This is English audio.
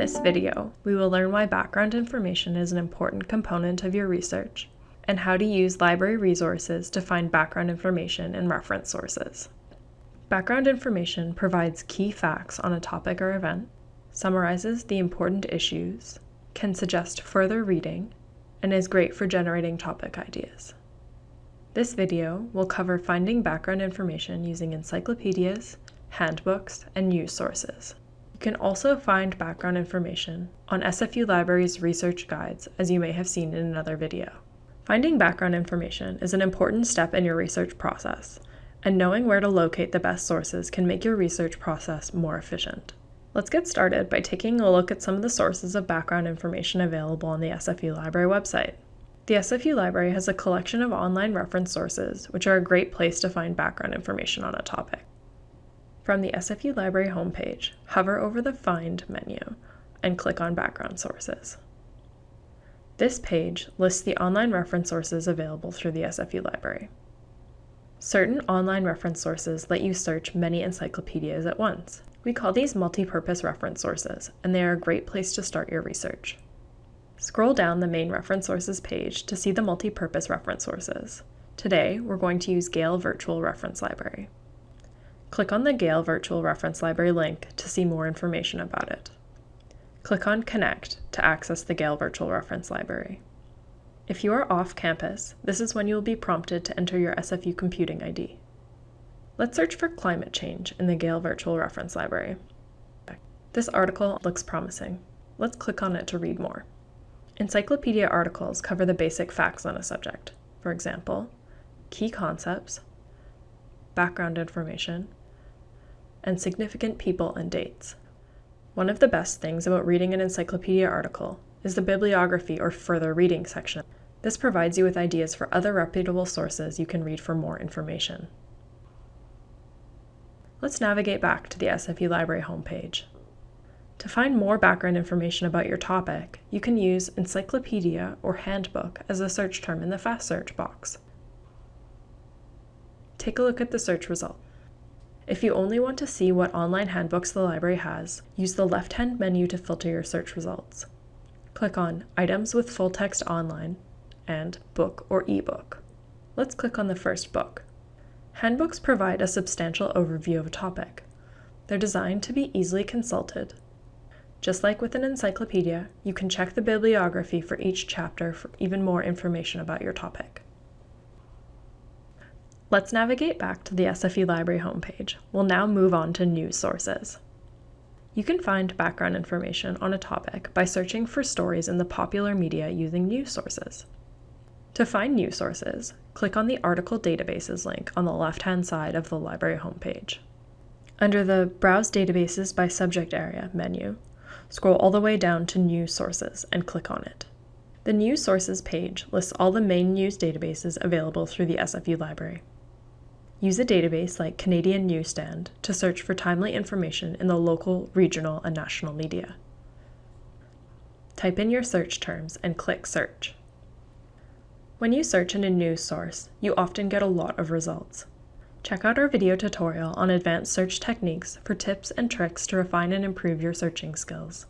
this video, we will learn why background information is an important component of your research and how to use library resources to find background information and reference sources. Background information provides key facts on a topic or event, summarizes the important issues, can suggest further reading, and is great for generating topic ideas. This video will cover finding background information using encyclopedias, handbooks, and news sources. You can also find background information on SFU Library's research guides, as you may have seen in another video. Finding background information is an important step in your research process, and knowing where to locate the best sources can make your research process more efficient. Let's get started by taking a look at some of the sources of background information available on the SFU Library website. The SFU Library has a collection of online reference sources, which are a great place to find background information on a topic. From the SFU Library homepage, hover over the Find menu and click on Background Sources. This page lists the online reference sources available through the SFU library. Certain online reference sources let you search many encyclopedias at once. We call these multi-purpose reference sources, and they are a great place to start your research. Scroll down the main reference sources page to see the multi-purpose reference sources. Today, we're going to use Gale Virtual Reference Library. Click on the Gale Virtual Reference Library link to see more information about it. Click on Connect to access the Gale Virtual Reference Library. If you are off campus, this is when you will be prompted to enter your SFU computing ID. Let's search for climate change in the Gale Virtual Reference Library. This article looks promising. Let's click on it to read more. Encyclopedia articles cover the basic facts on a subject. For example, key concepts, background information, and significant people and dates. One of the best things about reading an encyclopedia article is the bibliography or further reading section. This provides you with ideas for other reputable sources you can read for more information. Let's navigate back to the SFU Library homepage. To find more background information about your topic, you can use encyclopedia or handbook as a search term in the fast search box. Take a look at the search result. If you only want to see what online handbooks the library has, use the left-hand menu to filter your search results. Click on Items with Full Text Online and Book or eBook. Let's click on the first book. Handbooks provide a substantial overview of a topic. They're designed to be easily consulted. Just like with an encyclopedia, you can check the bibliography for each chapter for even more information about your topic. Let's navigate back to the SFU Library homepage. We'll now move on to news sources. You can find background information on a topic by searching for stories in the popular media using news sources. To find news sources, click on the Article Databases link on the left-hand side of the library homepage. Under the Browse Databases by Subject Area menu, scroll all the way down to News Sources and click on it. The News Sources page lists all the main news databases available through the SFU library. Use a database like Canadian Newsstand to search for timely information in the local, regional, and national media. Type in your search terms and click Search. When you search in a news source, you often get a lot of results. Check out our video tutorial on advanced search techniques for tips and tricks to refine and improve your searching skills.